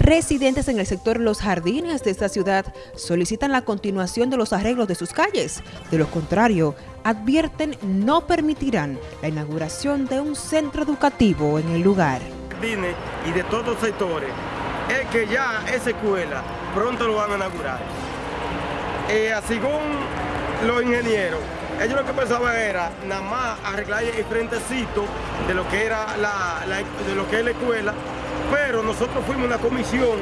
Residentes en el sector Los Jardines de esta ciudad solicitan la continuación de los arreglos de sus calles. De lo contrario, advierten no permitirán la inauguración de un centro educativo en el lugar. Y de todos los sectores, es que ya esa escuela pronto lo van a inaugurar. Eh, según los ingenieros, ellos lo que pensaban era nada más arreglar el frentecito de lo que era de lo que es la escuela pero nosotros fuimos una comisión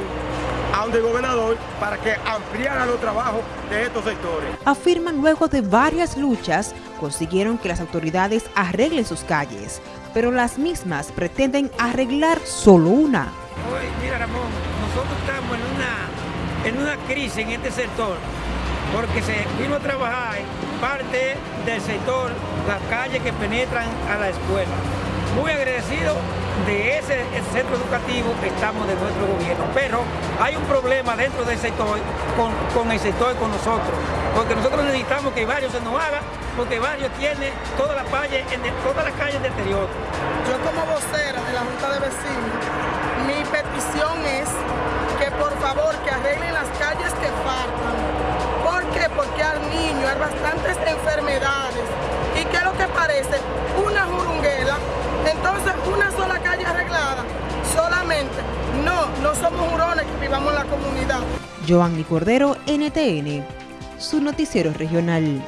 a donde el gobernador para que ampliara los trabajos de estos sectores. Afirman luego de varias luchas consiguieron que las autoridades arreglen sus calles, pero las mismas pretenden arreglar solo una. Oye, mira Ramón, nosotros estamos en una, en una crisis en este sector porque se vino a trabajar parte del sector, las calles que penetran a la escuela. Muy agradecido de ese, centro educativo que estamos de nuestro gobierno, pero hay un problema dentro del sector con, con el sector con nosotros, porque nosotros necesitamos que varios se nos haga, porque varios tiene todas las calles, en todas las calles del interior. Yo como vocera de la Junta de Vecinos, mi petición es en la comunidad. Cordero, NTN, su noticiero regional.